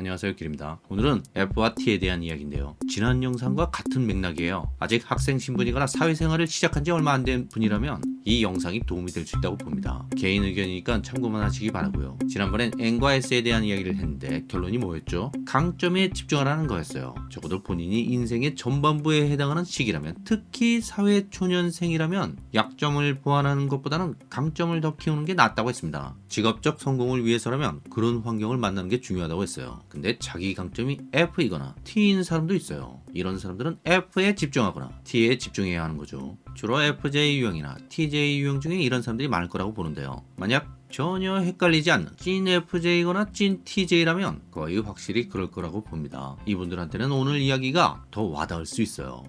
안녕하세요 길입니다. 오늘은 F와 T에 대한 이야기인데요. 지난 영상과 같은 맥락이에요. 아직 학생 신분이거나 사회생활을 시작한 지 얼마 안 된 분이라면 이 영상이 도움이 될 수 있다고 봅니다 개인 의견이니까 참고만 하시기 바라고요 지난번엔 N과 S에 대한 이야기를 했는데 결론이 뭐였죠? 강점에 집중하라는 거였어요 적어도 본인이 인생의 전반부에 해당하는 시기라면 특히 사회초년생이라면 약점을 보완하는 것보다는 강점을 더 키우는 게 낫다고 했습니다 직업적 성공을 위해서라면 그런 환경을 만나는 게 중요하다고 했어요 근데 자기 강점이 F이거나 T인 사람도 있어요. 이런 사람들은 F에 집중하거나 T에 집중해야 하는 거죠. 주로 FJ 유형이나 TJ 유형 중에 이런 사람들이 많을 거라고 보는데요. 만약 전혀 헷갈리지 않는 찐 FJ거나 찐 TJ라면 거의 확실히 그럴 거라고 봅니다. 이분들한테는 오늘 이야기가 더 와닿을 수 있어요.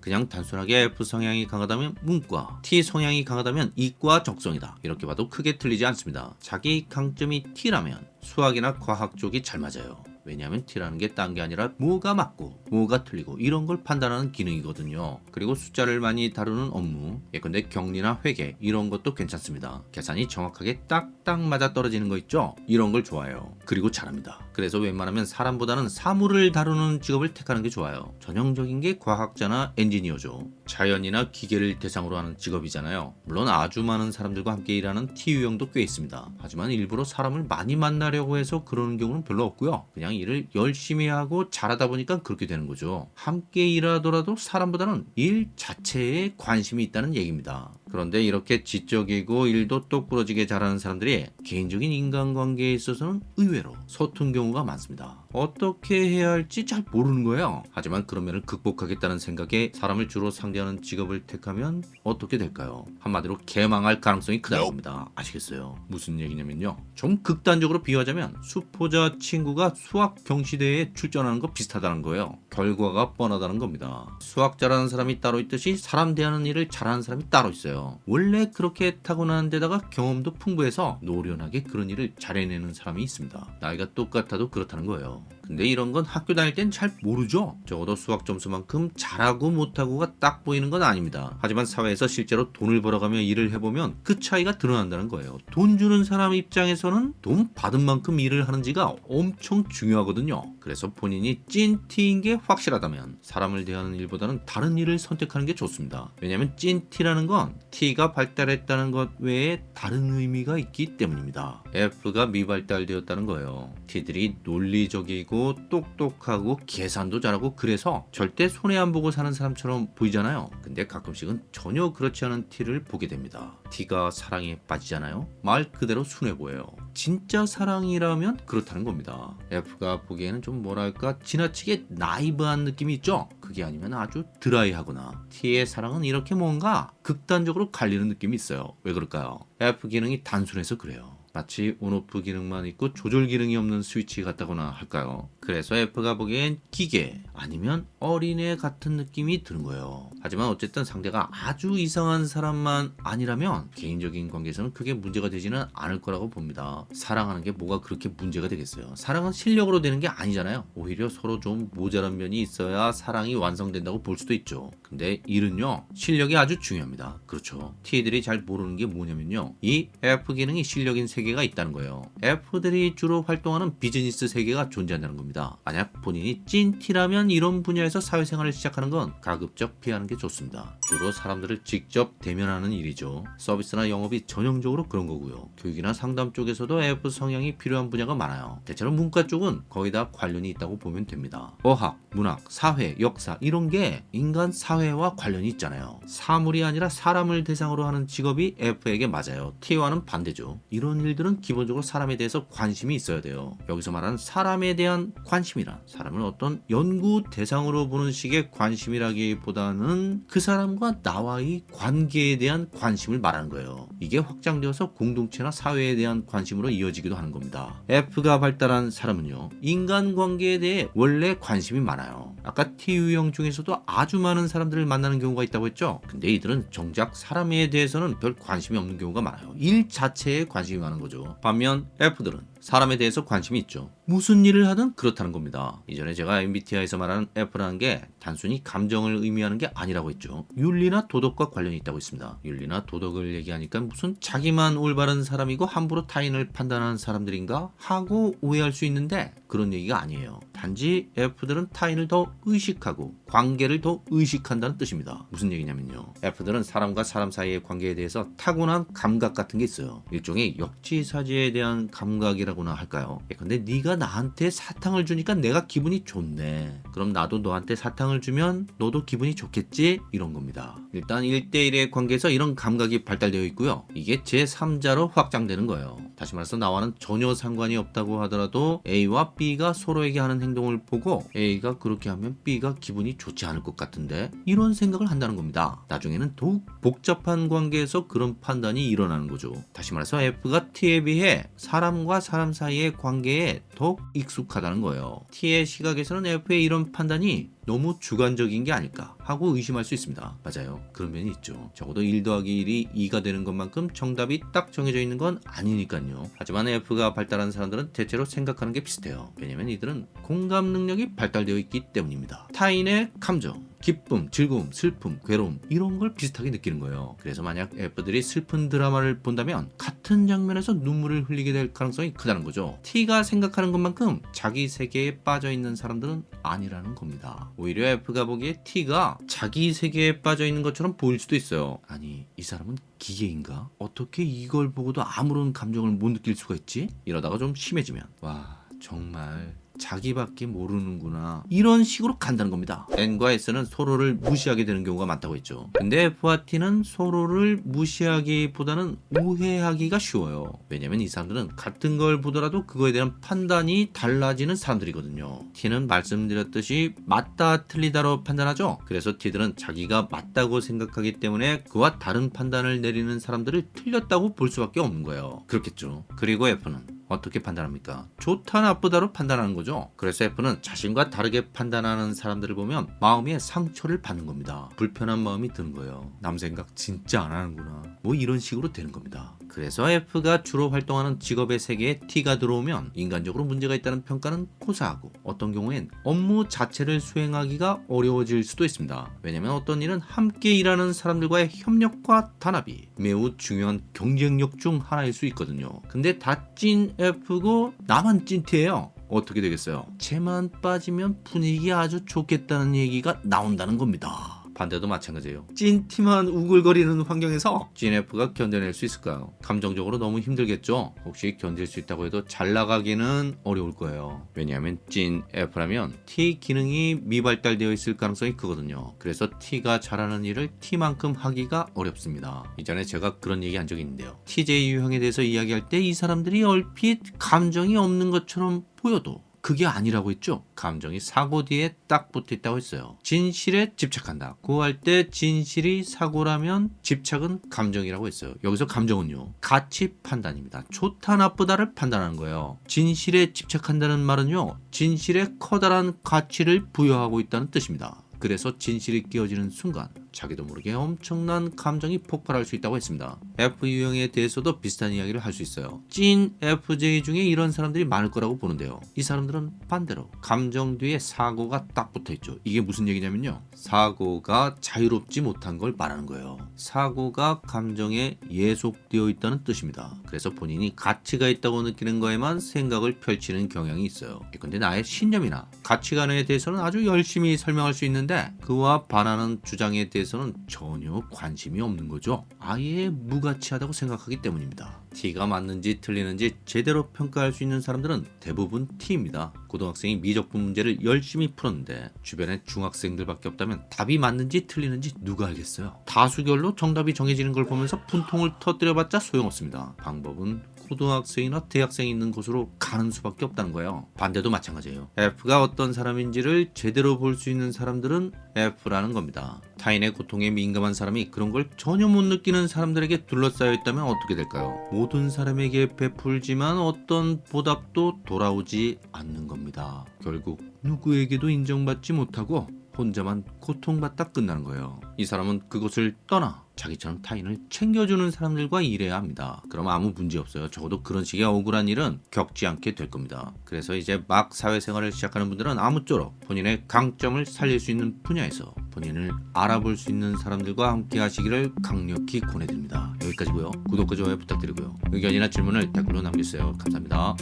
그냥 단순하게 F 성향이 강하다면 문과, T 성향이 강하다면 이과 적성이다. 이렇게 봐도 크게 틀리지 않습니다. 자기 강점이 T라면 수학이나 과학 쪽이 잘 맞아요. 왜냐하면 T라는 게 딴 게 아니라 뭐가 맞고 뭐가 틀리고 이런 걸 판단하는 기능이거든요. 그리고 숫자를 많이 다루는 업무, 예컨대 격리나 회계 이런 것도 괜찮습니다. 계산이 정확하게 딱딱 맞아 떨어지는 거 있죠? 이런 걸 좋아해요. 그리고 잘합니다. 그래서 웬만하면 사람보다는 사물을 다루는 직업을 택하는 게 좋아요. 전형적인 게 과학자나 엔지니어죠. 자연이나 기계를 대상으로 하는 직업이잖아요. 물론 아주 많은 사람들과 함께 일하는 T 유형도 꽤 있습니다. 하지만 일부러 사람을 많이 만나려고 해서 그러는 경우는 별로 없고요. 그냥 일을 열심히 하고 잘하다 보니까 그렇게 되는 거죠. 함께 일하더라도 사람보다는 일 자체에 관심이 있다는 얘기입니다. 그런데 이렇게 지적이고 일도 똑부러지게 잘하는 사람들이 개인적인 인간관계에 있어서는 의외로 서툰 경우가 많습니다. 어떻게 해야 할지 잘 모르는 거예요. 하지만 그런 면을 극복하겠다는 생각에 사람을 주로 상대하는 직업을 택하면 어떻게 될까요? 한마디로 개망할 가능성이 크다고 합니다. 아시겠어요? 무슨 얘기냐면요. 좀 극단적으로 비유하자면 수포자 친구가 수학 경시대회에 출전하는 거 비슷하다는 거예요. 결과가 뻔하다는 겁니다. 수학 잘하는 사람이 따로 있듯이 사람 대하는 일을 잘하는 사람이 따로 있어요. 원래 그렇게 타고난 데다가 경험도 풍부해서 노련하게 그런 일을 잘해내는 사람이 있습니다. 나이가 똑같아도 그렇다는 거예요. 근데 이런 건 학교 다닐 땐 잘 모르죠. 적어도 수학 점수만큼 잘하고 못하고가 딱 보이는 건 아닙니다. 하지만 사회에서 실제로 돈을 벌어가며 일을 해보면 그 차이가 드러난다는 거예요. 돈 주는 사람 입장에서는 돈 받은 만큼 일을 하는지가 엄청 중요하거든요. 그래서 본인이 찐 T인 게 확실하다면 사람을 대하는 일보다는 다른 일을 선택하는 게 좋습니다. 왜냐하면 찐 T라는 건 T가 발달했다는 것 외에 다른 의미가 있기 때문입니다. F가 미발달되었다는 거예요. T들이 논리적이고 똑똑하고 계산도 잘하고 그래서 절대 손해 안 보고 사는 사람처럼 보이잖아요. 근데 가끔씩은 전혀 그렇지 않은 T를 보게 됩니다. T가 사랑에 빠지잖아요. 말 그대로 순해 보여요. 진짜 사랑이라면 그렇다는 겁니다. F가 보기에는 좀 뭐랄까 지나치게 나이브한 느낌이 있죠? 그게 아니면 아주 드라이하거나 T의 사랑은 이렇게 뭔가 극단적으로 갈리는 느낌이 있어요. 왜 그럴까요? F 기능이 단순해서 그래요. 마치 온오프 기능만 있고 조절 기능이 없는 스위치 같다거나 할까요? 그래서 F가 보기엔 기계 아니면 어린애 같은 느낌이 드는 거예요. 하지만 어쨌든 상대가 아주 이상한 사람만 아니라면 개인적인 관계에서는 크게 문제가 되지는 않을 거라고 봅니다. 사랑하는 게 뭐가 그렇게 문제가 되겠어요. 사랑은 실력으로 되는 게 아니잖아요. 오히려 서로 좀 모자란 면이 있어야 사랑이 완성된다고 볼 수도 있죠. 근데 일은요 실력이 아주 중요합니다. 그렇죠. T들이 잘 모르는 게 뭐냐면요. 이 F 기능이 실력인 세계가 있다는 거예요. F들이 주로 활동하는 비즈니스 세계가 존재한다는 겁니다. 만약 본인이 찐 T라면 이런 분야에서 사회생활을 시작하는 건 가급적 피하는 게 좋습니다. 주로 사람들을 직접 대면하는 일이죠. 서비스나 영업이 전형적으로 그런 거고요. 교육이나 상담 쪽에서도 F 성향이 필요한 분야가 많아요. 대체로 문과 쪽은 거의 다 관련이 있다고 보면 됩니다. 어학, 문학, 사회, 역사 이런 게 인간 사회와 관련이 있잖아요. 사물이 아니라 사람을 대상으로 하는 직업이 F에게 맞아요. T와는 반대죠. 이런 일들은 기본적으로 사람에 대해서 관심이 있어야 돼요. 여기서 말하는 사람에 대한 관심이란 사람을 어떤 연구 대상으로 보는 식의 관심이라기보다는 그 사람과 나와의 관계에 대한 관심을 말하는 거예요. 이게 확장되어서 공동체나 사회에 대한 관심으로 이어지기도 하는 겁니다. F가 발달한 사람은요. 인간관계에 대해 원래 관심이 많아요. 아까 T 유형 중에서도 아주 많은 사람들을 만나는 경우가 있다고 했죠. 근데 이들은 정작 사람에 대해서는 별 관심이 없는 경우가 많아요. 일 자체에 관심이 많은 거죠. 반면 F들은 사람에 대해서 관심이 있죠. 무슨 일을 하든 그렇다는 겁니다. 이전에 제가 MBTI에서 말하는 F라는 게 단순히 감정을 의미하는 게 아니라고 했죠. 윤리나 도덕과 관련이 있다고 했습니다. 윤리나 도덕을 얘기하니까 무슨 자기만 올바른 사람이고 함부로 타인을 판단하는 사람들인가 하고 오해할 수 있는데 그런 얘기가 아니에요. 단지 F들은 타인을 더 의식하고 관계를 더 의식한다는 뜻입니다. 무슨 얘기냐면요. F들은 사람과 사람 사이의 관계에 대해서 타고난 감각 같은 게 있어요. 일종의 역지사지에 대한 감각이라고나 할까요? 예, 근데 네가 나한테 사탕을 주니까 내가 기분이 좋네. 그럼 나도 너한테 사탕을 주면 너도 기분이 좋겠지? 이런 겁니다. 일단 1대1의 관계에서 이런 감각이 발달되어 있고요. 이게 제3자로 확장되는 거예요. 다시 말해서 나와는 전혀 상관이 없다고 하더라도 A와 B가 서로에게 하는 행동을 보고 A가 그렇게 하면 B가 기분이 좋지 않을 것 같은데 이런 생각을 한다는 겁니다. 나중에는 더욱 복잡한 관계에서 그런 판단이 일어나는 거죠. 다시 말해서 F가 T에 비해 사람과 사람 사이의 관계에 더욱 익숙하다는 거예요. T의 시각에서는 F의 이런 판단이 너무 주관적인 게 아닐까 하고 의심할 수 있습니다. 맞아요. 그런 면이 있죠. 적어도 1 더하기 1이 2가 되는 것만큼 정답이 딱 정해져 있는 건 아니니까요. 하지만 F가 발달한 사람들은 대체로 생각하는 게 비슷해요. 왜냐면 이들은 공감 능력이 발달되어 있기 때문입니다. 타인의 감정, 기쁨, 즐거움, 슬픔, 괴로움 이런 걸 비슷하게 느끼는 거예요. 그래서 만약 F들이 슬픈 드라마를 본다면 같은 장면에서 눈물을 흘리게 될 가능성이 크다는 거죠. T가 생각하는 것만큼 자기 세계에 빠져 있는 사람들은 아니라는 겁니다. 오히려 F가 보기에 T가 자기 세계에 빠져 있는 것처럼 보일 수도 있어요. 아니 이 사람은 기계인가? 어떻게 이걸 보고도 아무런 감정을 못 느낄 수가 있지? 이러다가 좀 심해지면 와 정말 자기밖에 모르는구나. 이런 식으로 간다는 겁니다. N과 S는 서로를 무시하게 되는 경우가 많다고 했죠. 근데 F와 T는 서로를 무시하기보다는 오해하기가 쉬워요. 왜냐면 이 사람들은 같은 걸 보더라도 그거에 대한 판단이 달라지는 사람들이거든요. T는 말씀드렸듯이 맞다 틀리다로 판단하죠. 그래서 T들은 자기가 맞다고 생각하기 때문에 그와 다른 판단을 내리는 사람들을 틀렸다고 볼 수밖에 없는 거예요. 그렇겠죠. 그리고 F는 어떻게 판단합니까? 좋다 나쁘다로 판단하는 거죠. 그래서 F는 자신과 다르게 판단하는 사람들을 보면 마음에 상처를 받는 겁니다. 불편한 마음이 드는 거예요. 남 생각 진짜 안 하는구나. 뭐 이런 식으로 되는 겁니다. 그래서 F가 주로 활동하는 직업의 세계에 T가 들어오면 인간적으로 문제가 있다는 평가는 고사하고 어떤 경우엔 업무 자체를 수행하기가 어려워질 수도 있습니다. 왜냐면 어떤 일은 함께 일하는 사람들과의 협력과 단합이 매우 중요한 경쟁력 중 하나일 수 있거든요. 근데 다찐 F고 나만 찐티예요. 어떻게 되겠어요? 쟤만 빠지면 분위기 아주 좋겠다는 얘기가 나온다는 겁니다. 반대도 마찬가지예요. 찐티만 우글거리는 환경에서 찐F가 견뎌낼 수 있을까요? 감정적으로 너무 힘들겠죠? 혹시 견딜 수 있다고 해도 잘 나가기는 어려울 거예요. 왜냐하면 찐F라면 T 기능이 미발달되어 있을 가능성이 크거든요. 그래서 T가 잘하는 일을 T만큼 하기가 어렵습니다. 이전에 제가 그런 얘기 한 적이 있는데요. TJ 유형에 대해서 이야기할 때 이 사람들이 얼핏 감정이 없는 것처럼 보여도 그게 아니라고 했죠. 감정이 사고 뒤에 딱 붙어 있다고 했어요. 진실에 집착한다. 구할 때 진실이 사고라면 집착은 감정이라고 했어요. 여기서 감정은요. 가치 판단입니다. 좋다 나쁘다를 판단하는 거예요. 진실에 집착한다는 말은요. 진실에 커다란 가치를 부여하고 있다는 뜻입니다. 그래서 진실이 끼어지는 순간 자기도 모르게 엄청난 감정이 폭발할 수 있다고 했습니다. F 유형에 대해서도 비슷한 이야기를 할 수 있어요. 찐 FJ 중에 이런 사람들이 많을 거라고 보는데요. 이 사람들은 반대로 감정 뒤에 사고가 딱 붙어 있죠. 이게 무슨 얘기냐면요. 사고가 자유롭지 못한 걸 말하는 거예요. 사고가 감정에 예속되어 있다는 뜻입니다. 그래서 본인이 가치가 있다고 느끼는 거에만 생각을 펼치는 경향이 있어요. 근데 나의 신념이나 가치관에 대해서는 아주 열심히 설명할 수 있는데 그와 반하는 주장에 대해 대해서는 전혀 관심이 없는 거죠. 아예 무가치하다고 생각하기 때문입니다. T가 맞는지 틀리는지 제대로 평가할 수 있는 사람들은 대부분 T입니다. 고등학생이 미적분 문제를 열심히 풀었는데 주변에 중학생들밖에 없다면 답이 맞는지 틀리는지 누가 알겠어요. 다수결로 정답이 정해지는 걸 보면서 분통을 터뜨려봤자 소용없습니다. 방법은 고등학생이나 대학생이 있는 곳으로 가는 수밖에 없다는 거예요. 반대도 마찬가지예요. F가 어떤 사람인지를 제대로 볼 수 있는 사람들은 F라는 겁니다. 타인의 고통에 민감한 사람이 그런 걸 전혀 못 느끼는 사람들에게 둘러싸여 있다면 어떻게 될까요? 모든 사람에게 베풀지만 어떤 보답도 돌아오지 않는 겁니다. 결국 누구에게도 인정받지 못하고 혼자만 고통받다 끝나는 거예요. 이 사람은 그곳을 떠나 자기처럼 타인을 챙겨주는 사람들과 일해야 합니다. 그럼 아무 문제 없어요. 적어도 그런 식의 억울한 일은 겪지 않게 될 겁니다. 그래서 이제 막 사회생활을 시작하는 분들은 아무쪼록 본인의 강점을 살릴 수 있는 분야에서 본인을 알아볼 수 있는 사람들과 함께 하시기를 강력히 권해드립니다. 여기까지고요. 구독과 좋아요 부탁드리고요. 의견이나 질문을 댓글로 남겨주세요. 감사합니다.